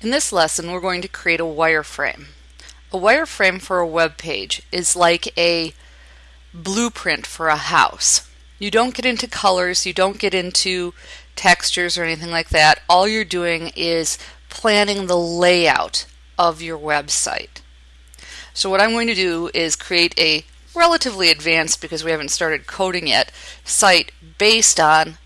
In this lesson we're going to create a wireframe. A wireframe for a web page is like a blueprint for a house. You don't get into colors, you don't get into textures or anything like that. All you're doing is planning the layout of your website. So what I'm going to do is create a relatively advanced, because we haven't started coding yet, site based on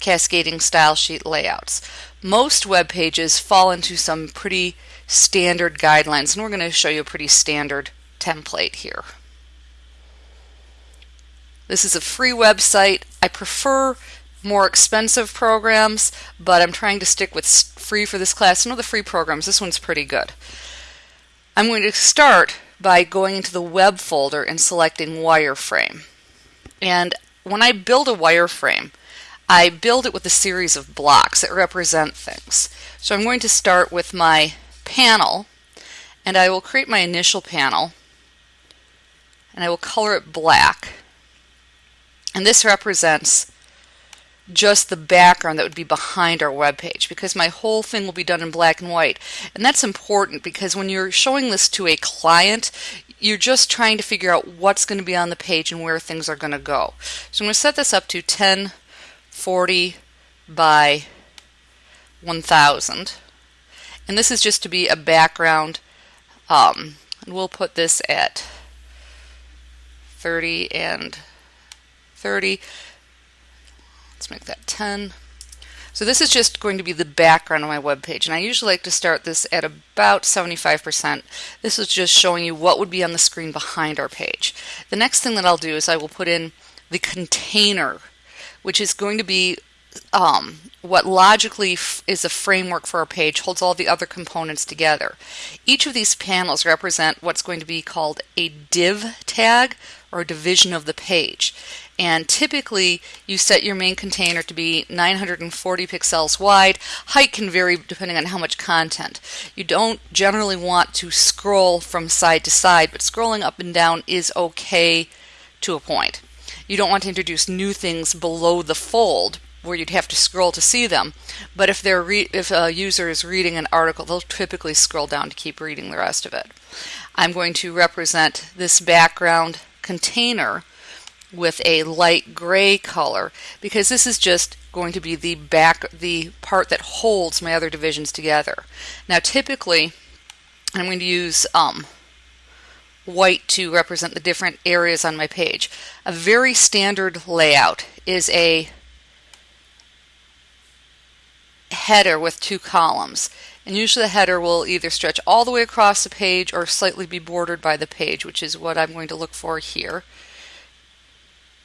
cascading style sheet layouts. Most web pages fall into some pretty standard guidelines, and we're going to show you a pretty standard template here. This is a free website. I prefer more expensive programs, but I'm trying to stick with free for this class. Some of the free programs, this one's pretty good. I'm going to start by going into the web folder and selecting wireframe. And when I build a wireframe, I build it with a series of blocks that represent things. So I'm going to start with my panel and I will create my initial panel and I will color it black. And this represents just the background that would be behind our web page because my whole thing will be done in black and white. And that's important because when you're showing this to a client, you're just trying to figure out what's going to be on the page and where things are going to go. So I'm going to set this up to 1040 by 1000. And this is just to be a background. Um, and we'll put this at 30 and 30. Let's make that 10. So this is just going to be the background of my web page and I usually like to start this at about 75%. This is just showing you what would be on the screen behind our page. The next thing that I'll do is I will put in the container which is going to be um, what logically is a framework for our page, holds all the other components together. Each of these panels represent what's going to be called a div tag or division of the page. And typically you set your main container to be 940 pixels wide. Height can vary depending on how much content. You don't generally want to scroll from side to side, but scrolling up and down is okay to a point. You don't want to introduce new things below the fold where you'd have to scroll to see them. But if they're if a user is reading an article, they'll typically scroll down to keep reading the rest of it. I'm going to represent this background container with a light gray color because this is just going to be the back the part that holds my other divisions together. Now typically I'm going to use um, white to represent the different areas on my page. A very standard layout is a header with two columns. And usually the header will either stretch all the way across the page or slightly be bordered by the page, which is what I'm going to look for here.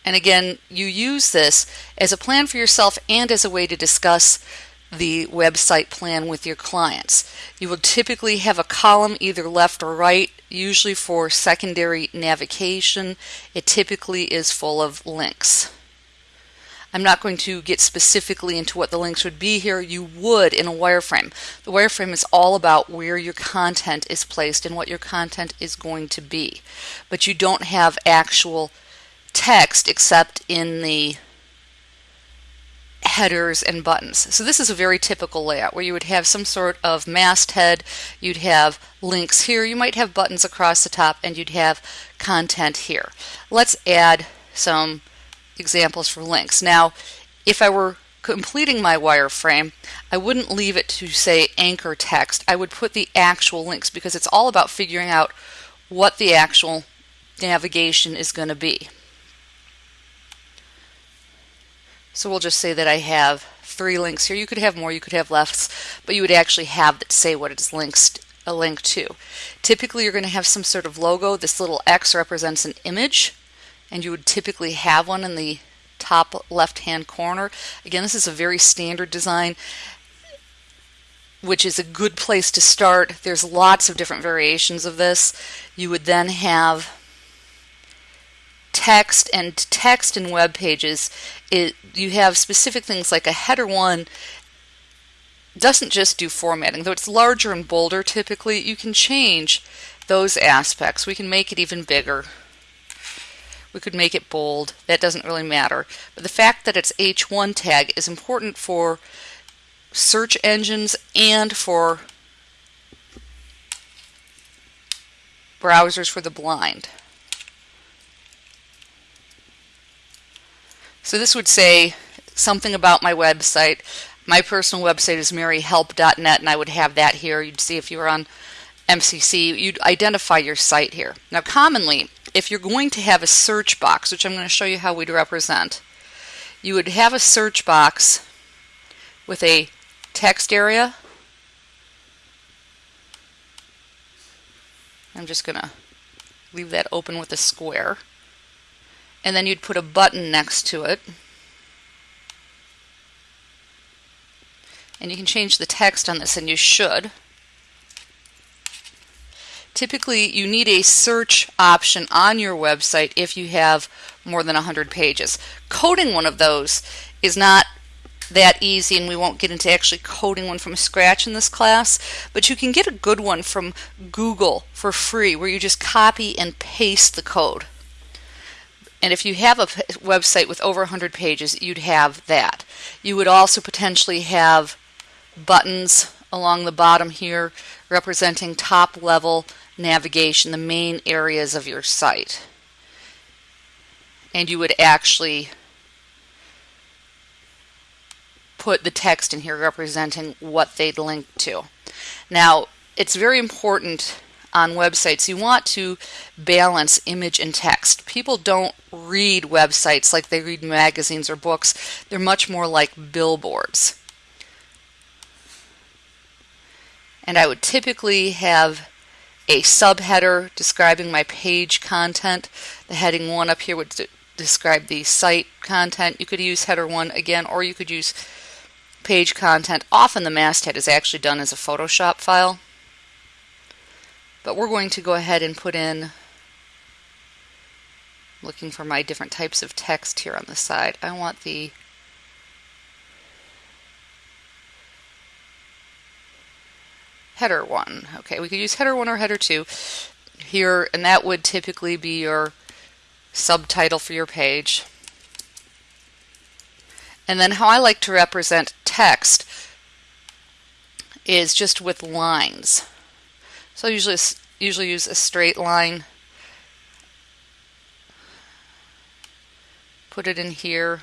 And again, you use this as a plan for yourself and as a way to discuss the website plan with your clients. You will typically have a column either left or right, usually for secondary navigation. It typically is full of links. I'm not going to get specifically into what the links would be here. You would in a wireframe. The wireframe is all about where your content is placed and what your content is going to be. But you don't have actual text except in the headers and buttons. So this is a very typical layout where you would have some sort of masthead, you'd have links here, you might have buttons across the top, and you'd have content here. Let's add some examples for links. Now, if I were completing my wireframe, I wouldn't leave it to say anchor text. I would put the actual links because it's all about figuring out what the actual navigation is going to be. So we'll just say that I have three links here. You could have more, you could have less, but you would actually have that say what it's linked a link to. Typically you're going to have some sort of logo. This little X represents an image and you would typically have one in the top left hand corner. Again this is a very standard design which is a good place to start. There's lots of different variations of this. You would then have text and text in web pages, it, you have specific things like a header one doesn't just do formatting, though it's larger and bolder typically, you can change those aspects. We can make it even bigger. We could make it bold. That doesn't really matter. But the fact that it's H1 tag is important for search engines and for browsers for the blind. So this would say something about my website. My personal website is maryhelp.net and I would have that here. You'd see if you were on MCC, you'd identify your site here. Now commonly, if you're going to have a search box, which I'm going to show you how we'd represent, you would have a search box with a text area. I'm just going to leave that open with a square and then you'd put a button next to it. And you can change the text on this, and you should. Typically, you need a search option on your website if you have more than 100 pages. Coding one of those is not that easy, and we won't get into actually coding one from scratch in this class, but you can get a good one from Google for free where you just copy and paste the code. And if you have a website with over 100 pages, you'd have that. You would also potentially have buttons along the bottom here representing top level navigation, the main areas of your site. And you would actually put the text in here representing what they'd link to. Now, it's very important on websites, you want to balance image and text. People don't read websites like they read magazines or books. They're much more like billboards. And I would typically have a subheader describing my page content. The heading 1 up here would describe the site content. You could use header 1 again, or you could use page content. Often the masthead is actually done as a Photoshop file. But we're going to go ahead and put in, looking for my different types of text here on the side. I want the header one. Okay, we could use header one or header two here, and that would typically be your subtitle for your page. And then how I like to represent text is just with lines. So I usually usually use a straight line. Put it in here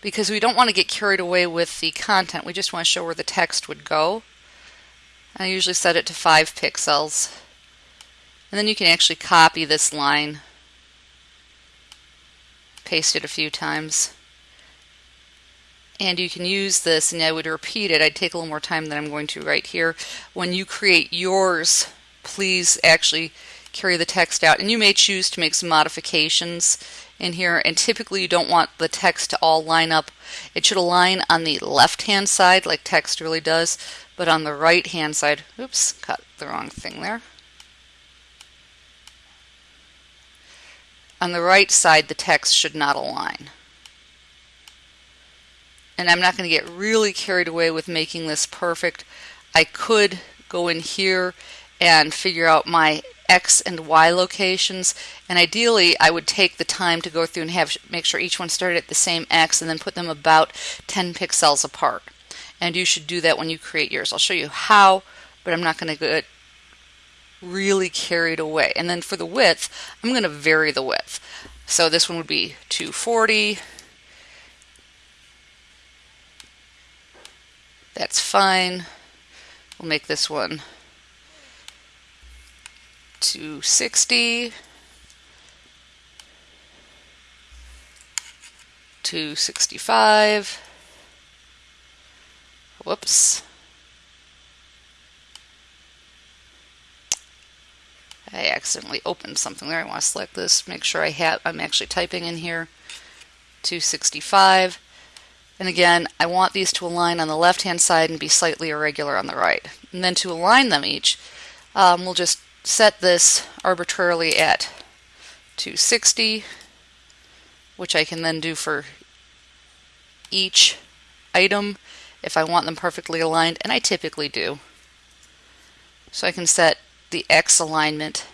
because we don't want to get carried away with the content. We just want to show where the text would go. I usually set it to 5 pixels. And then you can actually copy this line, paste it a few times and you can use this and I would repeat it. I'd take a little more time than I'm going to right here. When you create yours, please actually carry the text out and you may choose to make some modifications in here and typically you don't want the text to all line up. It should align on the left hand side like text really does but on the right hand side, oops, cut the wrong thing there. On the right side the text should not align and I'm not going to get really carried away with making this perfect. I could go in here and figure out my X and Y locations and ideally I would take the time to go through and have make sure each one started at the same X and then put them about 10 pixels apart and you should do that when you create yours. I'll show you how but I'm not going to get really carried away and then for the width I'm going to vary the width so this one would be 240 That's fine. We'll make this one 260. 265. Whoops. I accidentally opened something there. I want to select this, make sure I have I'm actually typing in here. 265. And again, I want these to align on the left-hand side and be slightly irregular on the right. And then to align them each, um, we'll just set this arbitrarily at 260, which I can then do for each item if I want them perfectly aligned, and I typically do. So I can set the X alignment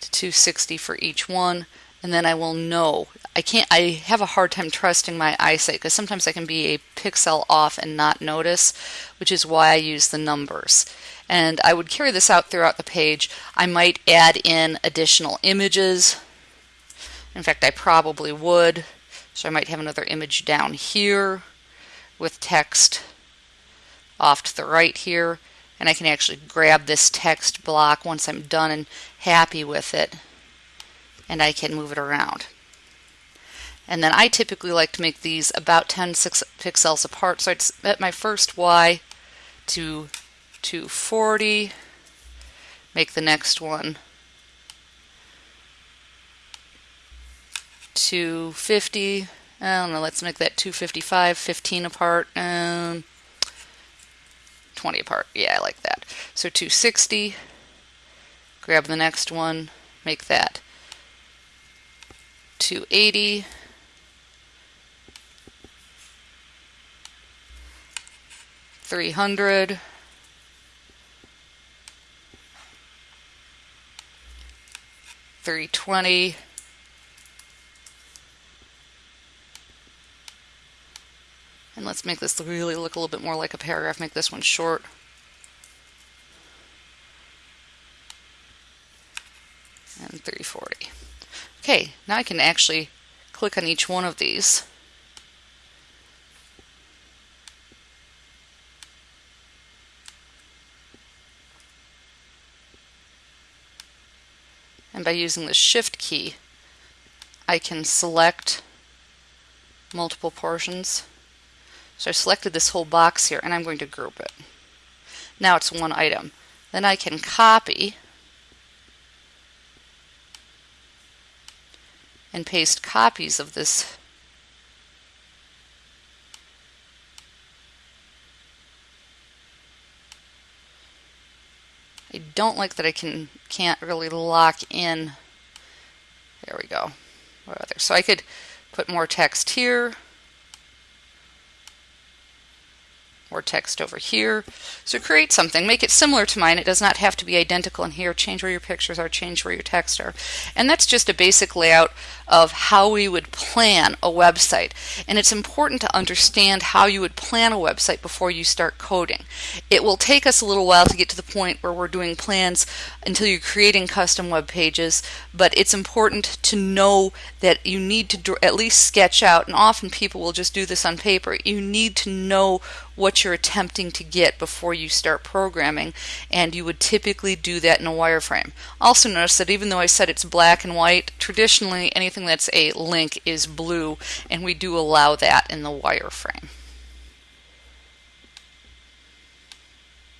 to 260 for each one, and then I will know. I can't I have a hard time trusting my eyesight because sometimes I can be a pixel off and not notice, which is why I use the numbers. And I would carry this out throughout the page. I might add in additional images. In fact, I probably would. So I might have another image down here with text off to the right here and I can actually grab this text block once I'm done and happy with it and I can move it around. And then I typically like to make these about 10 pixels apart. So I'd set my first Y to 240, make the next one 250. I don't know, let's make that 255, 15 apart. Um, 20 apart. Yeah, I like that. So 260, grab the next one, make that 280, Three hundred, three twenty, And let's make this really look a little bit more like a paragraph. Make this one short. And 340. Okay, now I can actually click on each one of these. And by using the shift key, I can select multiple portions so I selected this whole box here and I'm going to group it. Now it's one item. Then I can copy and paste copies of this I don't like that I can can't really lock in. There we go. So I could put more text here or text over here. So create something, make it similar to mine. It does not have to be identical in here. Change where your pictures are, change where your text are. And that's just a basic layout of how we would plan a website. And it's important to understand how you would plan a website before you start coding. It will take us a little while to get to the point where we're doing plans until you're creating custom web pages, but it's important to know that you need to at least sketch out, and often people will just do this on paper, you need to know what you're attempting to get before you start programming and you would typically do that in a wireframe. Also notice that even though I said it's black and white, traditionally anything that's a link is blue and we do allow that in the wireframe.